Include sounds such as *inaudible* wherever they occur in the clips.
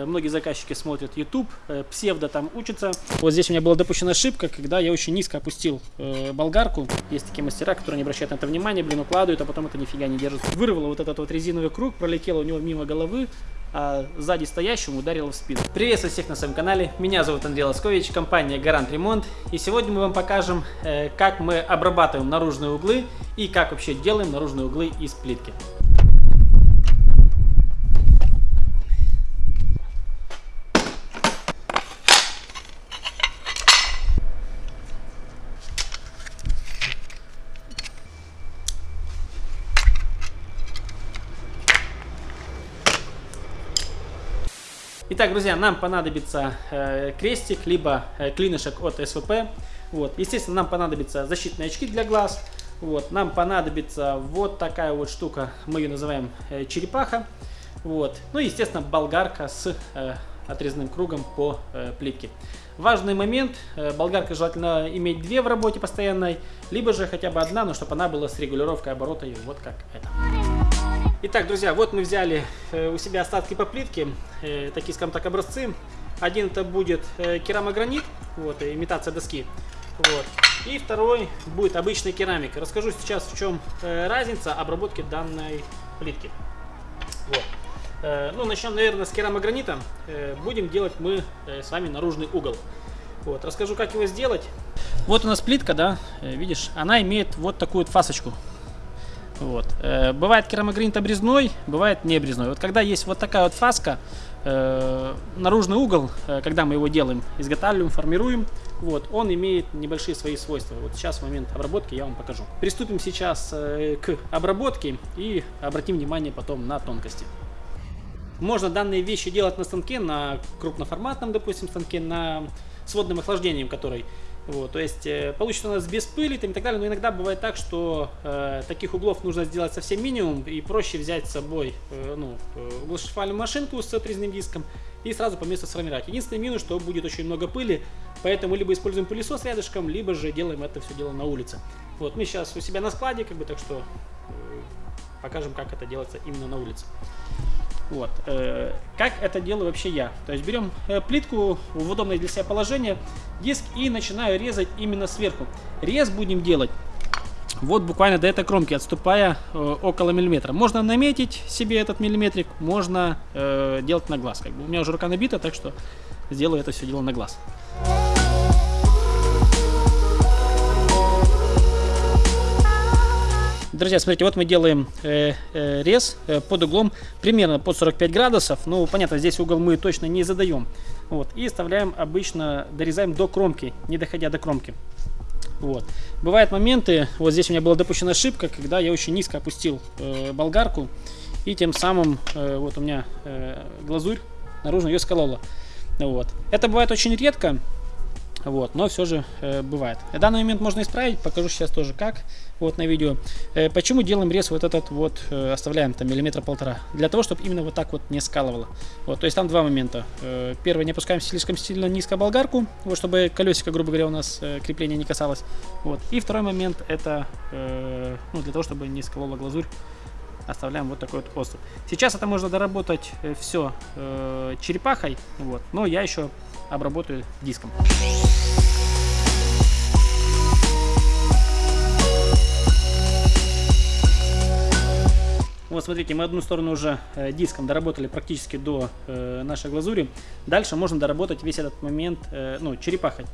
э, многие заказчики смотрят YouTube, э, псевдо там учатся. Вот здесь у меня была допущена ошибка, когда я очень низко опустил э, болгарку. Есть такие мастера, которые не обращают на это внимания, блин, укладывают, а потом это нифига не держит. Вырвало вот этот вот резиновый круг, пролетело у него мимо головы, а сзади стоящему ударило в спину. Приветствую всех на своем канале, меня зовут Андрей Лоскович, компания Гарант Ремонт. И сегодня мы вам покажем, э, как мы обрабатываем наружные углы и как вообще делаем наружные углы из плитки. Итак, друзья, нам понадобится э, крестик, либо э, клинышек от СВП. Вот. Естественно, нам понадобятся защитные очки для глаз. Вот. Нам понадобится вот такая вот штука, мы ее называем э, черепаха. Вот. Ну и, естественно, болгарка с э, отрезанным кругом по э, плитке. Важный момент, э, болгарка желательно иметь две в работе постоянной, либо же хотя бы одна, но чтобы она была с регулировкой оборота, и вот как это. Итак, друзья, вот мы взяли э, у себя остатки по плитке, э, такие, скажем так, образцы. Один это будет э, керамогранит, вот, имитация доски. Вот. И второй будет обычная керамика. Расскажу сейчас, в чем разница обработки данной плитки. Вот. Ну, начнем, наверное, с керамогранита. Будем делать мы с вами наружный угол. Вот. Расскажу, как его сделать. Вот у нас плитка, да, видишь, она имеет вот такую вот фасочку. Вот. Э, бывает керамогранит обрезной, бывает не обрезной. Вот когда есть вот такая вот фаска, э, наружный угол, э, когда мы его делаем, изготавливаем, формируем, вот, он имеет небольшие свои свойства. Вот сейчас в момент обработки я вам покажу. Приступим сейчас э, к обработке и обратим внимание потом на тонкости. Можно данные вещи делать на станке, на крупноформатном, допустим, станке, на сводным охлаждением, который вот, то есть э, получится у нас без пыли там, и так далее, но иногда бывает так, что э, таких углов нужно сделать совсем минимум и проще взять с собой э, ну, э, углошлифовальную машинку с отрезанным диском и сразу по месту сформировать. Единственный минус, что будет очень много пыли, поэтому либо используем пылесос рядышком, либо же делаем это все дело на улице. Вот, мы сейчас у себя на складе, как бы, так что э, покажем, как это делается именно на улице. Вот. Э, как это делаю вообще я? То есть берем э, плитку в удобное для себя положение, диск и начинаю резать именно сверху. Рез будем делать вот буквально до этой кромки, отступая э, около миллиметра. Можно наметить себе этот миллиметрик, можно делать на глаз. Как бы у меня уже рука набита, так что сделаю это все дело на глаз. Друзья, смотрите, вот мы делаем э, э, рез э, под углом примерно под 45 градусов. Ну, понятно, здесь угол мы точно не задаем. Вот, и вставляем обычно, дорезаем до кромки, не доходя до кромки. Вот. Бывают моменты, вот здесь у меня была допущена ошибка, когда я очень низко опустил э, болгарку, и тем самым э, вот у меня э, глазурь наружно ее сколола. Вот. Это бывает очень редко, вот, но все же э, бывает. Данный момент можно исправить, покажу сейчас тоже как, вот на видео. Э, почему делаем рез вот этот вот, э, оставляем там миллиметра полтора? Для того, чтобы именно вот так вот не скалывало. Вот, то есть там два момента. Э, первый, не опускаем слишком сильно низко болгарку, вот, чтобы колесико, грубо говоря, у нас э, крепление не касалось. Вот. И второй момент, это э, ну, для того, чтобы не сколола глазурь оставляем вот такой вот остров. Сейчас это можно доработать э, все э, черепахой, вот, но я еще обработаю диском. Вот смотрите, мы одну сторону уже э, диском доработали практически до э, нашей глазури. Дальше можно доработать весь этот момент, э, ну, черепахой.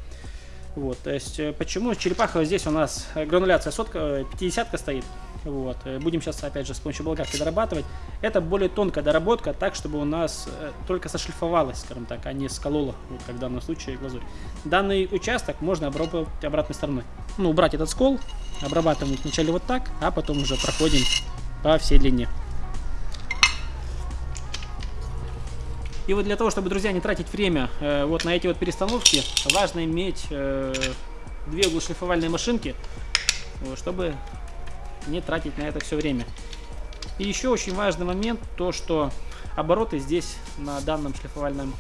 Вот, то есть, почему черепаха здесь у нас грануляция сотка, 50 э, стоит. Вот, э, будем сейчас, опять же, с помощью болгарки дорабатывать. Это более тонкая доработка, так, чтобы у нас только сошлифовалась, скажем так, а не сколола, вот, как в данном случае глазурь. Данный участок можно обработать обратной стороной. Ну, убрать этот скол, обрабатывать вначале вот так, а потом уже проходим по всей длине. И вот для того, чтобы, друзья, не тратить время э, вот на эти вот перестановки, важно иметь э, две углошлифовальные машинки, чтобы не тратить на это все время. И еще очень важный момент, то что обороты здесь на данном шлифовальном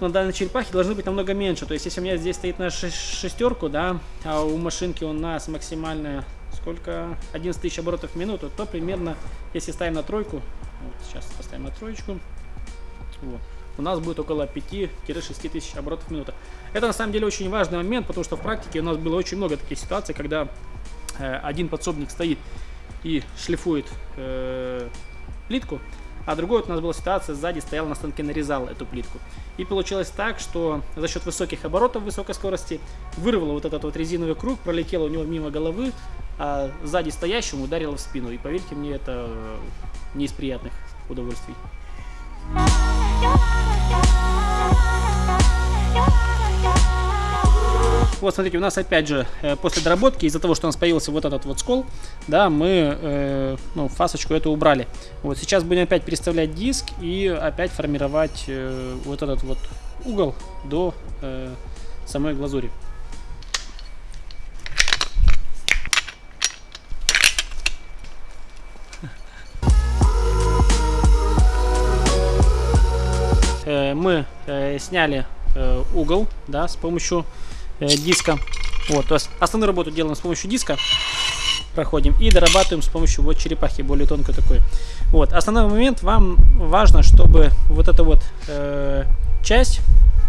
на данной черепахе должны быть намного меньше. То есть, если у меня здесь стоит на шестерку, да, а у машинки у нас максимальная сколько 11 тысяч оборотов в минуту, то примерно, если ставим на тройку, вот сейчас поставим на троечку, вот. у нас будет около 5-6 тысяч оборотов в минуту. Это на самом деле очень важный момент, потому что в практике у нас было очень много таких ситуаций, когда один подсобник стоит и шлифует э, плитку, а другой вот у нас была ситуация, сзади стоял на станке, нарезал эту плитку. И получилось так, что за счет высоких оборотов, высокой скорости, вырвало вот этот вот резиновый круг, пролетело у него мимо головы, а сзади стоящему ударило в спину. И поверьте мне, это не из приятных удовольствий. Вот, смотрите, у нас опять же э, после доработки, из-за того, что у нас появился вот этот вот скол, да, мы э, ну, фасочку эту убрали. Вот сейчас будем опять переставлять диск и опять формировать э, вот этот вот угол до э, самой глазури. Э, мы э, сняли угол да, с помощью э, диска. Вот, то есть основную работу делаем с помощью диска, проходим и дорабатываем с помощью вот черепахи, более тонкой такой. Вот, основной момент, вам важно, чтобы вот эта вот э, часть,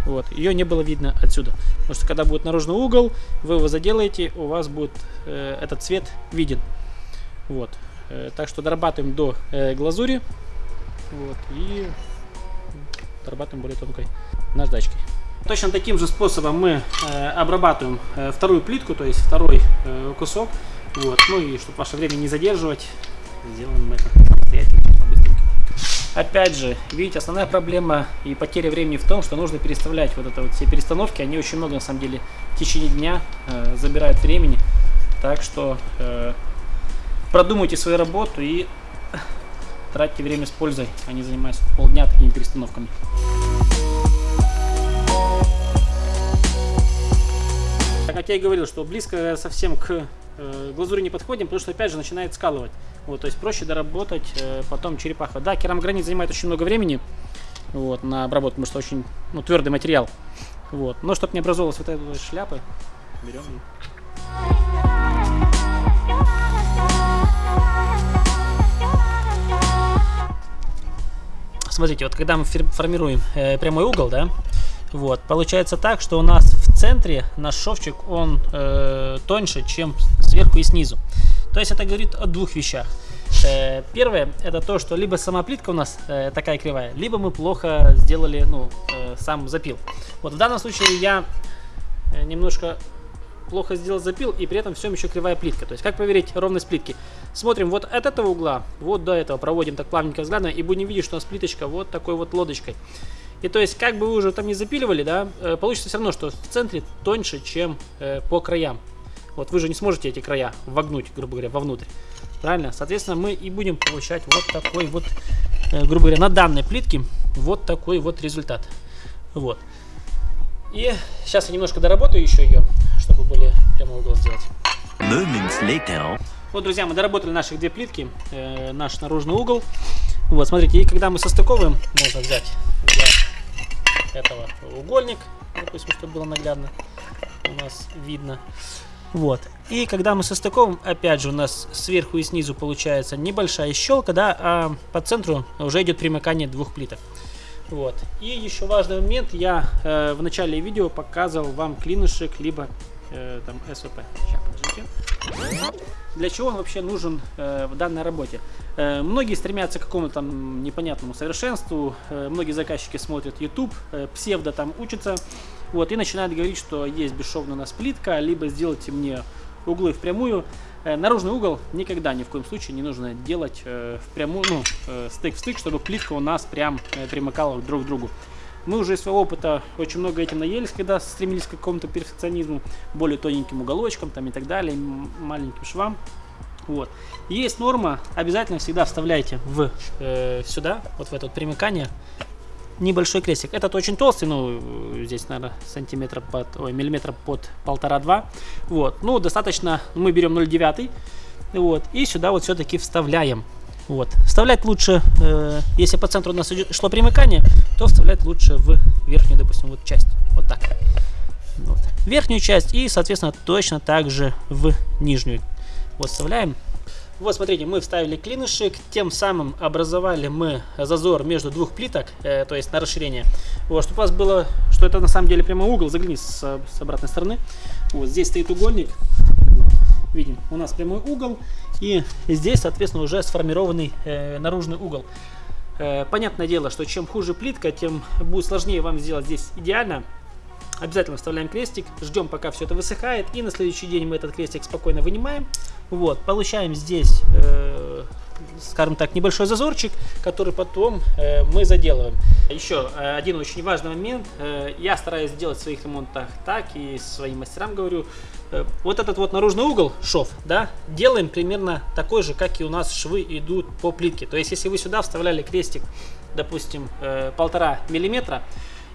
вот, ее не было видно отсюда. Потому что когда будет наружный угол, вы его заделаете, у вас будет э, этот цвет виден. Вот, э, так что дорабатываем до э, глазури. Вот, и дорабатываем более тонкой наждачкой. Точно таким же способом мы э, обрабатываем э, вторую плитку, то есть второй э, кусок. Вот. Ну и чтобы ваше время не задерживать, сделаем это самостоятельно. Опять же, видите, основная проблема и потеря времени в том, что нужно переставлять вот это вот все перестановки. Они очень много, на самом деле, в течение дня э, забирают времени. Так что э, продумайте свою работу и тратьте время с пользой, а не занимайтесь полдня такими перестановками. Я и говорил, что близко совсем к э, глазури не подходим, потому что опять же начинает скалывать. Вот, то есть проще доработать э, потом черепаха. Да, керамогранит занимает очень много времени вот, на обработку, потому что очень ну, твердый материал. Вот. Но чтобы не образовалась вот эта шляпа, берем и Смотрите, вот когда мы формируем э, прямой угол, да, вот, получается так, что у нас в центре наш шовчик, он э, тоньше, чем сверху и снизу. То есть это говорит о двух вещах. Э, первое, это то, что либо сама плитка у нас э, такая кривая, либо мы плохо сделали, ну, э, сам запил. Вот в данном случае я э, немножко плохо сделал запил, и при этом всем еще кривая плитка. То есть, как проверить ровность плитки? Смотрим вот от этого угла, вот до этого, проводим так плавненько взглядом, и будем видеть, что у нас плиточка вот такой вот лодочкой. И то есть, как бы вы уже там не запиливали, да, э, получится все равно, что в центре тоньше, чем э, по краям. Вот вы же не сможете эти края вогнуть, грубо говоря, вовнутрь. Правильно? Соответственно, мы и будем получать вот такой вот, э, грубо говоря, на данной плитке вот такой вот результат. Вот. И сейчас я немножко доработаю еще ее, чтобы более прямой угол сделать. Вот, друзья, мы доработали наши две плитки, э, наш наружный угол. Вот, смотрите, и когда мы состыковываем, можно взять для этого угольник, допустим, чтобы было наглядно у нас видно. Вот. И когда мы состыковываем, опять же, у нас сверху и снизу получается небольшая щелка, да, а по центру уже идет примыкание двух плиток. Вот. И еще важный момент, я э, в начале видео показывал вам клинышек, либо э, там подождите. Для чего он вообще нужен э, в данной работе? Э, многие стремятся к какому-то там непонятному совершенству, э, многие заказчики смотрят YouTube, э, псевдо там учатся, вот, и начинают говорить, что есть бесшовная у нас плитка, либо сделайте мне углы в прямую. Э, наружный угол никогда ни в коем случае не нужно делать э, прямую, ну, э, стык в стык, чтобы плитка у нас прям э, примыкала друг к другу. Мы уже из своего опыта очень много этим наелись, когда стремились к какому-то перфекционизму, более тоненьким уголочкам там и так далее, маленьким швам. Вот. Есть норма, обязательно всегда вставляйте в, э, сюда, вот в это вот примыкание, небольшой крестик. Этот очень толстый, ну, здесь, наверное, сантиметра под, ой, миллиметра под полтора-два. Вот, ну, достаточно, мы берем 0,9, вот, и сюда вот все-таки вставляем. Вот. Вставлять лучше, э, если по центру у нас шло примыкание, то вставлять лучше в верхнюю, допустим, вот часть. Вот так. Вот. Верхнюю часть и, соответственно, точно так же в нижнюю. Вот вставляем. Вот, смотрите, мы вставили клинышек, тем самым образовали мы зазор между двух плиток, э, то есть на расширение. Вот, чтобы у вас было, что это на самом деле прямой угол, загляни с, с обратной стороны. Вот, здесь стоит угольник, видим, у нас прямой угол, и здесь, соответственно, уже сформированный э, наружный угол. Э, понятное дело, что чем хуже плитка, тем будет сложнее вам сделать здесь идеально. Обязательно вставляем крестик, ждем пока все это высыхает, и на следующий день мы этот крестик спокойно вынимаем. Вот, получаем здесь, э, скажем так, небольшой зазорчик, который потом э, мы заделываем. Еще э, один очень важный момент, э, я стараюсь сделать в своих ремонтах так, и своим мастерам говорю, э, вот этот вот наружный угол, шов, да, делаем примерно такой же, как и у нас швы идут по плитке. То есть, если вы сюда вставляли крестик, допустим, э, полтора миллиметра,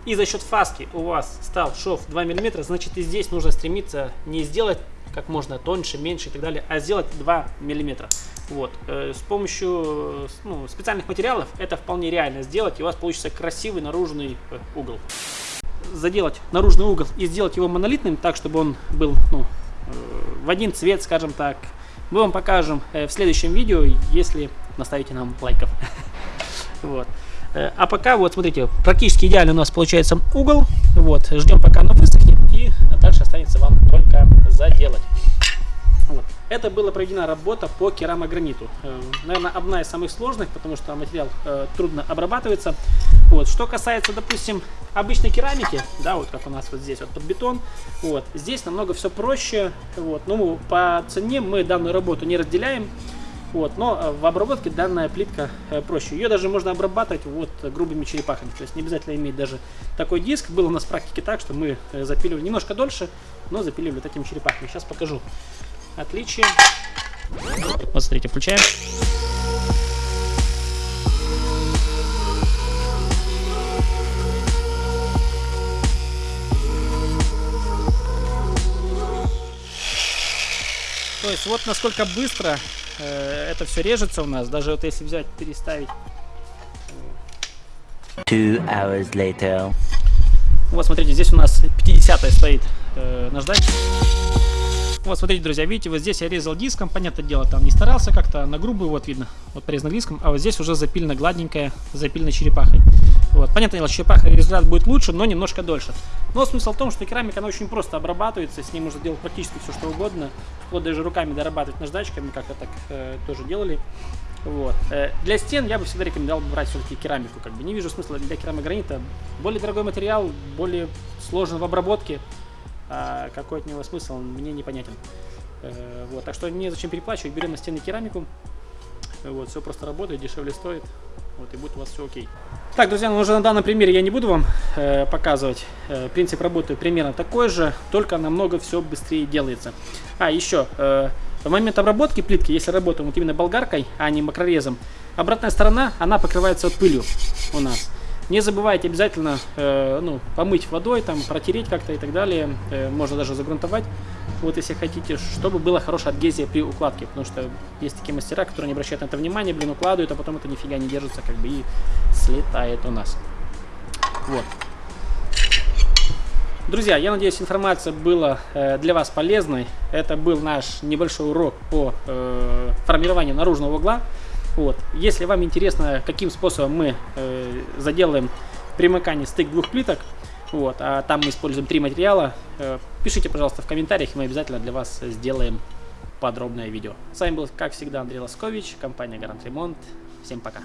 и за счет фаски у вас стал шов 2 мм, значит и здесь нужно стремиться не сделать как можно тоньше, меньше и так далее, а сделать 2 мм. Вот. Э, с помощью ну, специальных материалов это вполне реально сделать, и у вас получится красивый наружный э, угол. Заделать наружный угол и сделать его монолитным, так, чтобы он был ну, э, в один цвет, скажем так, мы вам покажем в следующем видео, если наставите нам лайков. *laughs* Вот. А пока, вот смотрите, практически идеально у нас получается угол. Вот, ждем пока оно высохнет и дальше останется вам только заделать. Вот. Это была проведена работа по керамограниту. Э, наверное, одна из самых сложных, потому что материал э, трудно обрабатывается. Вот. Что касается, допустим, обычной керамики, да, вот как у нас вот здесь вот под бетон, вот, здесь намного все проще. Вот. Ну, по цене мы данную работу не разделяем. Вот, но э, в обработке данная плитка э, проще. Ее даже можно обрабатывать вот грубыми черепахами. То есть не обязательно иметь даже такой диск. Было у нас в практике так, что мы э, запиливали немножко дольше, но запиливали вот этими черепахами. Сейчас покажу отличие. Вот смотрите, включаем. То есть вот насколько быстро это все режется у нас, даже вот если взять, переставить. Two hours later. Вот смотрите, здесь у нас 50 стоит э, наждачка. Вот, смотрите, друзья, видите, вот здесь я резал диском, понятное дело, там не старался как-то, на грубую, вот видно, вот порезано диском, а вот здесь уже запильно гладненькая, запильно черепахой. Вот, понятное дело, черепаха результат будет лучше, но немножко дольше. Но смысл в том, что керамика, она очень просто обрабатывается, с ней можно делать практически все, что угодно, вот даже руками дорабатывать наждачками, как-то так э, тоже делали. Вот. Э, для стен я бы всегда рекомендовал брать все-таки керамику, как бы не вижу смысла для керамогранита. Более дорогой материал, более сложен в обработке, а какой от него смысл, мне непонятен. Э, вот, так что не зачем переплачивать, берем на стены керамику, вот, все просто работает, дешевле стоит, вот, и будет у вас все окей. Так, друзья, ну уже на данном примере я не буду вам э, показывать. Э, принцип работы примерно такой же, только намного все быстрее делается. А, еще, э, в момент обработки плитки, если работаем вот именно болгаркой, а не макрорезом, обратная сторона, она покрывается пылью у нас. Не забывайте обязательно э, ну, помыть водой, там, протереть как-то и так далее. Э, можно даже загрунтовать, вот если хотите, чтобы была хорошая адгезия при укладке. Потому что есть такие мастера, которые не обращают на это внимания, блин, укладывают, а потом это нифига не держится, как бы и слетает у нас. Вот. Друзья, я надеюсь, информация была э, для вас полезной. Это был наш небольшой урок по э, формированию наружного угла. Вот. Если вам интересно, каким способом мы э, заделаем примыкание стык двух плиток, вот, а там мы используем три материала, э, пишите, пожалуйста, в комментариях, мы обязательно для вас сделаем подробное видео. С вами был, как всегда, Андрей Лоскович, компания Гарант Ремонт. Всем пока!